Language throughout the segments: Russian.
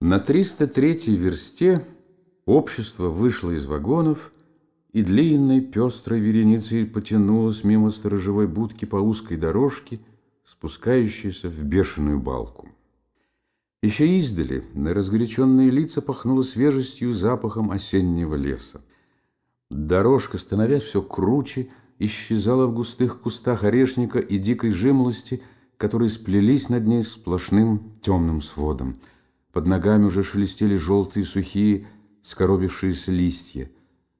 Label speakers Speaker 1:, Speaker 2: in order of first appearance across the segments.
Speaker 1: На 303-й версте общество вышло из вагонов и длинной пестрой вереницей потянулось мимо сторожевой будки по узкой дорожке, спускающейся в бешеную балку. Еще издали на разгоряченные лица пахнуло свежестью запахом осеннего леса. Дорожка, становясь все круче, исчезала в густых кустах орешника и дикой жимолости, которые сплелись над ней сплошным темным сводом – под ногами уже шелестели желтые сухие скоробившиеся листья.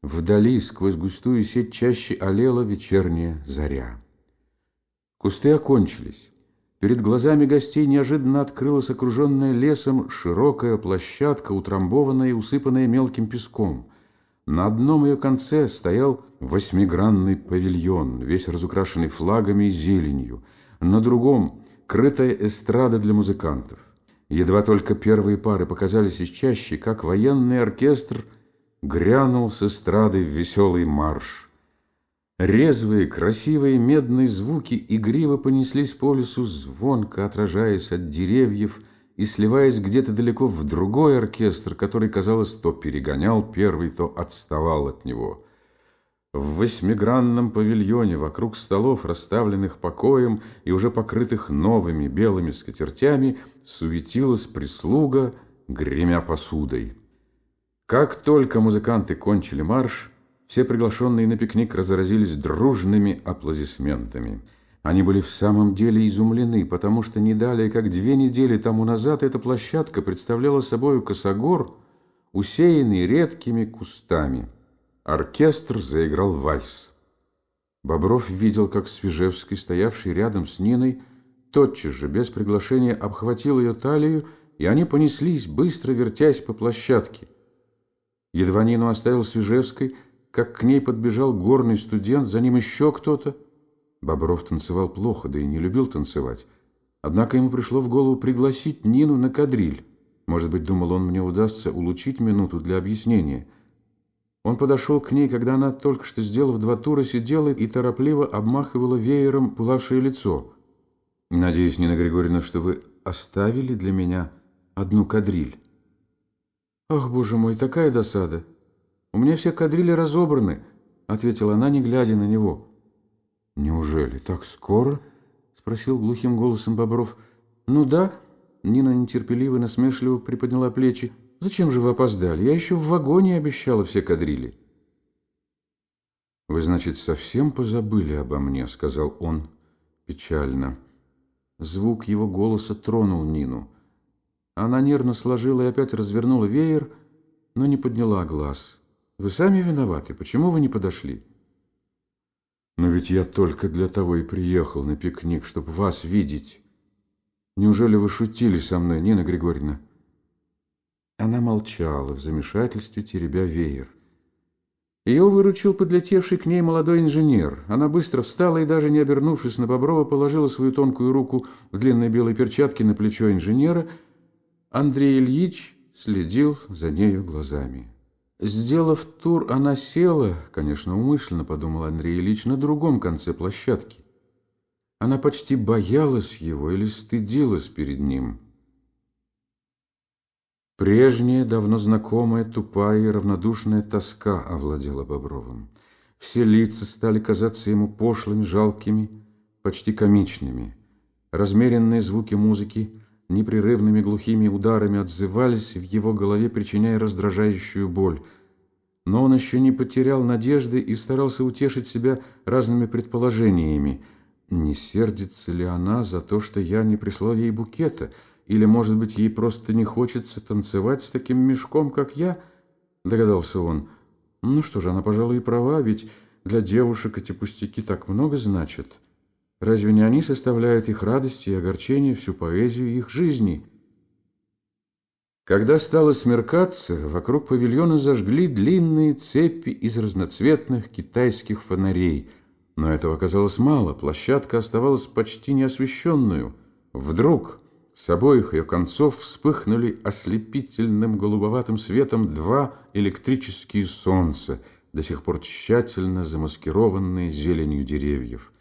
Speaker 1: Вдали, сквозь густую сеть чаще олела вечерняя заря. Кусты окончились. Перед глазами гостей неожиданно открылась окруженная лесом широкая площадка, утрамбованная и усыпанная мелким песком. На одном ее конце стоял восьмигранный павильон, весь разукрашенный флагами и зеленью. На другом — крытая эстрада для музыкантов. Едва только первые пары показались из чащи, как военный оркестр грянул с эстрады в веселый марш. Резвые, красивые медные звуки игриво понеслись по лесу, звонко отражаясь от деревьев и сливаясь где-то далеко в другой оркестр, который, казалось, то перегонял первый, то отставал от него – в восьмигранном павильоне вокруг столов, расставленных покоем и уже покрытых новыми белыми скатертями, суетилась прислуга, гремя посудой. Как только музыканты кончили марш, все приглашенные на пикник разразились дружными аплодисментами. Они были в самом деле изумлены, потому что не далее, как две недели тому назад, эта площадка представляла собой косогор, усеянный редкими кустами. Оркестр заиграл вальс. Бобров видел, как Свежевский, стоявший рядом с Ниной, тотчас же, без приглашения, обхватил ее талию, и они понеслись, быстро вертясь по площадке. Едва Нину оставил Свежевской, как к ней подбежал горный студент, за ним еще кто-то. Бобров танцевал плохо, да и не любил танцевать. Однако ему пришло в голову пригласить Нину на кадриль. Может быть, думал он, мне удастся улучшить минуту для объяснения – он подошел к ней, когда она, только что сделав два тура, сидела и торопливо обмахивала веером пылавшее лицо. «Надеюсь, Нина Григорьевна, что вы оставили для меня одну кадриль». «Ах, боже мой, такая досада! У меня все кадрили разобраны», — ответила она, не глядя на него. «Неужели так скоро?» — спросил глухим голосом Бобров. «Ну да», — Нина нетерпеливо насмешливо приподняла плечи. Зачем же вы опоздали? Я еще в вагоне обещала все кадрили. Вы, значит, совсем позабыли обо мне, сказал он печально. Звук его голоса тронул Нину. Она нервно сложила и опять развернула веер, но не подняла глаз. Вы сами виноваты. Почему вы не подошли? Но ведь я только для того и приехал на пикник, чтобы вас видеть. Неужели вы шутили со мной, Нина Григорьевна? Она молчала в замешательстве, теребя веер. Ее выручил подлетевший к ней молодой инженер. Она быстро встала и, даже не обернувшись на Боброва, положила свою тонкую руку в длинной белой перчатке на плечо инженера. Андрей Ильич следил за нею глазами. Сделав тур, она села, конечно, умышленно, подумал Андрей Ильич, на другом конце площадки. Она почти боялась его или стыдилась перед ним. Прежняя, давно знакомая, тупая и равнодушная тоска овладела Бобровым. Все лица стали казаться ему пошлыми, жалкими, почти комичными. Размеренные звуки музыки непрерывными глухими ударами отзывались в его голове, причиняя раздражающую боль. Но он еще не потерял надежды и старался утешить себя разными предположениями. Не сердится ли она за то, что я не прислал ей букета – или, может быть, ей просто не хочется танцевать с таким мешком, как я? Догадался он. Ну что же, она, пожалуй, и права, ведь для девушек эти пустяки так много значат. Разве не они составляют их радости и огорчение, всю поэзию их жизни? Когда стало смеркаться, вокруг павильона зажгли длинные цепи из разноцветных китайских фонарей. Но этого оказалось мало, площадка оставалась почти неосвещенную. Вдруг... С обоих ее концов вспыхнули ослепительным голубоватым светом два электрические солнца, до сих пор тщательно замаскированные зеленью деревьев.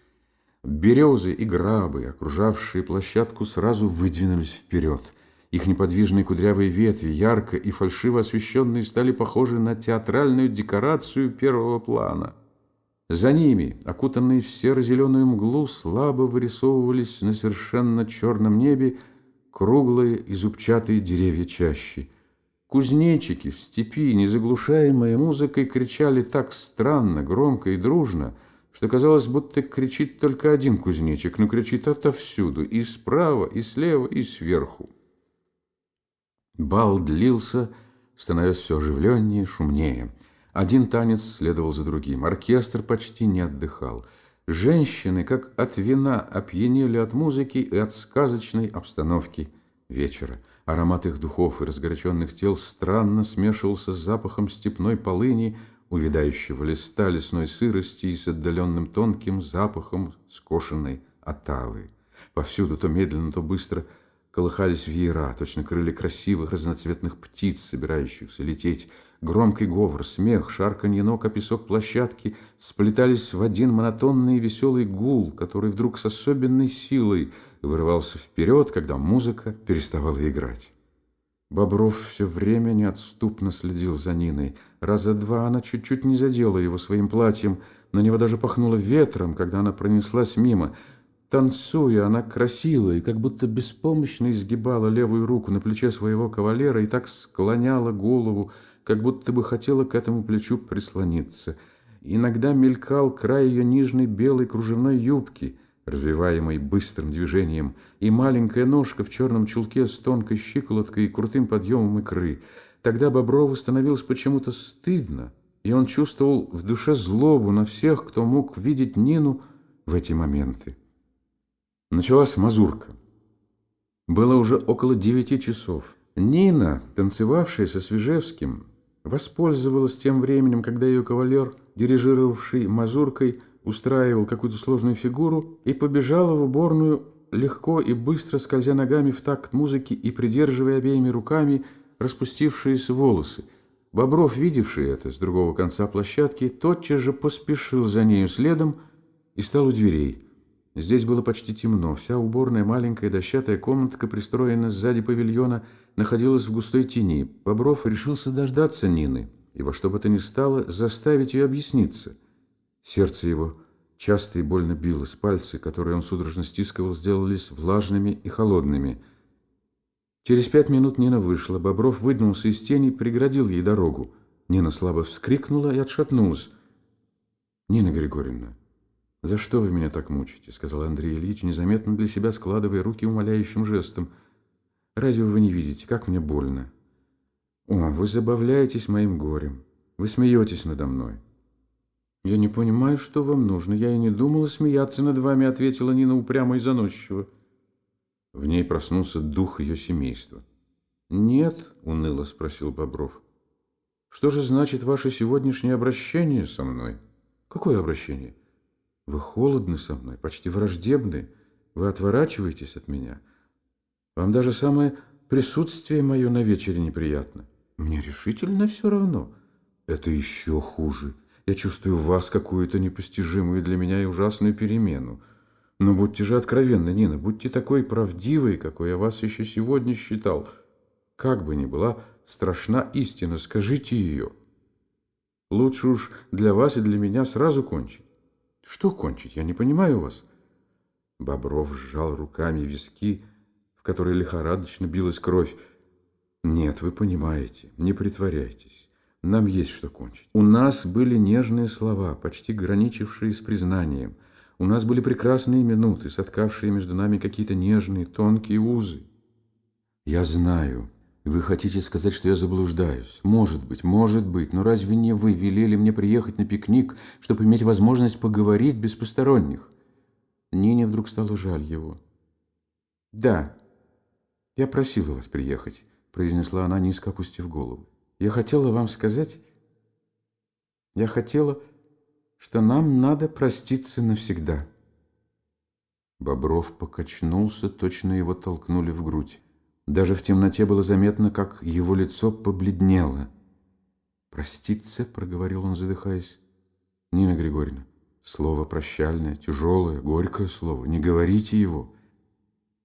Speaker 1: Березы и грабы, окружавшие площадку, сразу выдвинулись вперед. Их неподвижные кудрявые ветви, ярко и фальшиво освещенные, стали похожи на театральную декорацию первого плана. За ними, окутанные в серо-зеленую мглу, слабо вырисовывались на совершенно черном небе круглые и зубчатые деревья чащи. Кузнечики в степи, незаглушаемые музыкой, кричали так странно, громко и дружно, что казалось, будто кричит только один кузнечик, но кричит отовсюду, и справа, и слева, и сверху. Бал длился, становясь все оживленнее, шумнее. Один танец следовал за другим. Оркестр почти не отдыхал. Женщины, как от вина, опьянели от музыки и от сказочной обстановки вечера. Аромат их духов и разгоряченных тел странно смешивался с запахом степной полыни, увядающего листа лесной сырости и с отдаленным тонким запахом скошенной отавы. Повсюду то медленно, то быстро – Колыхались веера, точно крылья красивых разноцветных птиц, собирающихся лететь. Громкий говор, смех, шарканье ног о песок площадки сплетались в один монотонный и веселый гул, который вдруг с особенной силой вырывался вперед, когда музыка переставала играть. Бобров все время неотступно следил за Ниной. Раза два она чуть-чуть не задела его своим платьем, на него даже пахнуло ветром, когда она пронеслась мимо – Танцуя, она красила и как будто беспомощно изгибала левую руку на плече своего кавалера и так склоняла голову, как будто бы хотела к этому плечу прислониться. Иногда мелькал край ее нижней белой кружевной юбки, развиваемой быстрым движением, и маленькая ножка в черном чулке с тонкой щиколоткой и крутым подъемом икры. Тогда Боброву становилось почему-то стыдно, и он чувствовал в душе злобу на всех, кто мог видеть Нину в эти моменты. Началась мазурка. Было уже около девяти часов. Нина, танцевавшая со Свежевским, воспользовалась тем временем, когда ее кавалер, дирижировавший мазуркой, устраивал какую-то сложную фигуру и побежала в уборную, легко и быстро скользя ногами в такт музыки и придерживая обеими руками распустившиеся волосы. Бобров, видевший это с другого конца площадки, тотчас же поспешил за нею следом и стал у дверей. Здесь было почти темно. Вся уборная маленькая дощатая комнатка, пристроенная сзади павильона, находилась в густой тени. Бобров решился дождаться Нины и во что бы то ни стало заставить ее объясниться. Сердце его часто и больно билось, пальцы, которые он судорожно стискивал, сделались влажными и холодными. Через пять минут Нина вышла. Бобров выдвинулся из тени и преградил ей дорогу. Нина слабо вскрикнула и отшатнулась. «Нина Григорьевна, «За что вы меня так мучите?» — сказал Андрей Ильич, незаметно для себя складывая руки умоляющим жестом. «Разве вы не видите, как мне больно?» «О, вы забавляетесь моим горем. Вы смеетесь надо мной». «Я не понимаю, что вам нужно. Я и не думала смеяться над вами», — ответила Нина упрямо и заносчиво. В ней проснулся дух ее семейства. «Нет», — уныло спросил Бобров. «Что же значит ваше сегодняшнее обращение со мной?» «Какое обращение?» Вы холодны со мной, почти враждебны. Вы отворачиваетесь от меня. Вам даже самое присутствие мое на вечере неприятно. Мне решительно все равно. Это еще хуже. Я чувствую в вас какую-то непостижимую для меня и ужасную перемену. Но будьте же откровенны, Нина, будьте такой правдивой, какой я вас еще сегодня считал. Как бы ни была страшна истина, скажите ее. Лучше уж для вас и для меня сразу кончить. Что кончить? Я не понимаю вас. Бобров сжал руками виски, в которые лихорадочно билась кровь. Нет, вы понимаете, не притворяйтесь. Нам есть что кончить. У нас были нежные слова, почти граничившие с признанием. У нас были прекрасные минуты, соткавшие между нами какие-то нежные, тонкие узы. Я знаю, вы хотите сказать, что я заблуждаюсь? Может быть, может быть, но разве не вы велели мне приехать на пикник, чтобы иметь возможность поговорить без посторонних? Нине вдруг стало жаль его. Да, я просила вас приехать, произнесла она, низко опустив голову. Я хотела вам сказать... Я хотела, что нам надо проститься навсегда. Бобров покачнулся, точно его толкнули в грудь. Даже в темноте было заметно, как его лицо побледнело. «Проститься?» — проговорил он, задыхаясь. «Нина Григорьевна, слово прощальное, тяжелое, горькое слово. Не говорите его».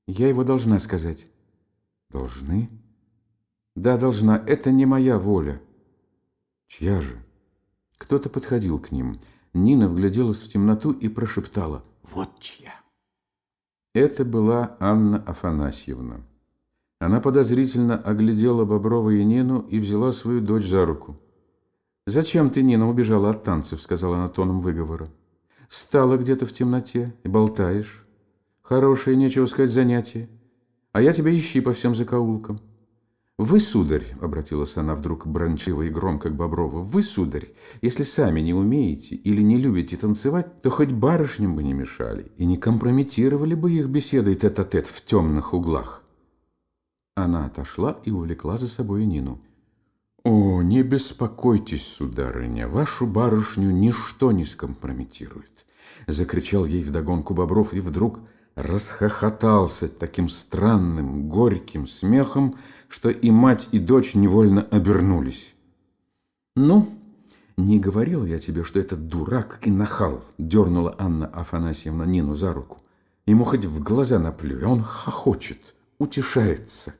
Speaker 1: «Я его должна сказать». Должны? Да, должна. Это не моя воля. Чья же? Кто-то подходил к ним. Нина вгляделась в темноту и прошептала «Вот чья!». Это была Анна Афанасьевна. Она подозрительно оглядела Боброва и Нину и взяла свою дочь за руку. «Зачем ты, Нина, убежала от танцев?» — сказала она тоном выговора. «Стала где-то в темноте и болтаешь. Хорошее, нечего сказать, занятие. А я тебя ищи по всем закоулкам». «Вы, сударь», — обратилась она вдруг брончиво и громко к Боброву, «вы, сударь, если сами не умеете или не любите танцевать, то хоть барышням бы не мешали и не компрометировали бы их беседой тет-а-тет -тет в темных углах». Она отошла и увлекла за собой Нину. «О, не беспокойтесь, сударыня, вашу барышню ничто не скомпрометирует!» Закричал ей вдогонку Бобров и вдруг расхохотался таким странным, горьким смехом, что и мать, и дочь невольно обернулись. «Ну, не говорила я тебе, что этот дурак и нахал!» дернула Анна Афанасьевна Нину за руку. «Ему хоть в глаза наплюй, а он хохочет, утешается».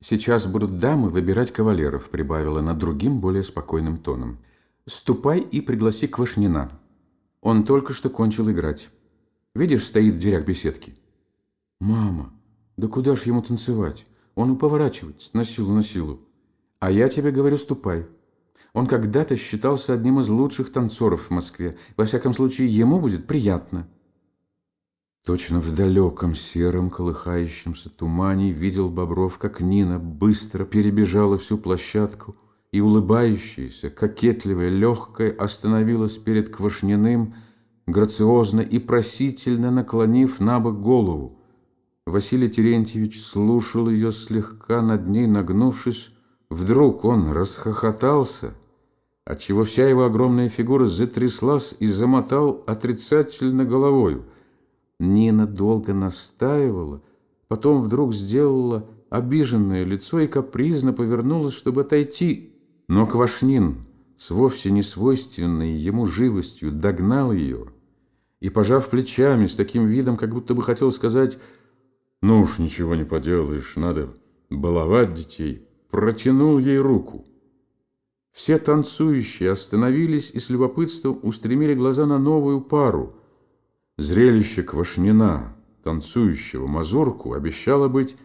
Speaker 1: «Сейчас будут дамы выбирать кавалеров», — прибавила она другим, более спокойным тоном. «Ступай и пригласи Квашнина. Он только что кончил играть. Видишь, стоит в дверях беседки». «Мама, да куда ж ему танцевать? Он поворачивается на силу, на силу. А я тебе говорю, ступай. Он когда-то считался одним из лучших танцоров в Москве. Во всяком случае, ему будет приятно». Точно в далеком сером колыхающемся тумане видел Бобров, как Нина быстро перебежала всю площадку и, улыбающаяся, кокетливая, легкая, остановилась перед Квашниным, грациозно и просительно наклонив на бок голову. Василий Терентьевич слушал ее слегка над ней нагнувшись. Вдруг он расхохотался, отчего вся его огромная фигура затряслась и замотал отрицательно головою – Нина долго настаивала, потом вдруг сделала обиженное лицо и капризно повернулась, чтобы отойти. Но Квашнин с вовсе не свойственной ему живостью догнал ее и, пожав плечами с таким видом, как будто бы хотел сказать «Ну уж ничего не поделаешь, надо баловать детей», протянул ей руку. Все танцующие остановились и с любопытством устремили глаза на новую пару – Зрелище Квашнина, танцующего мазурку, обещало быть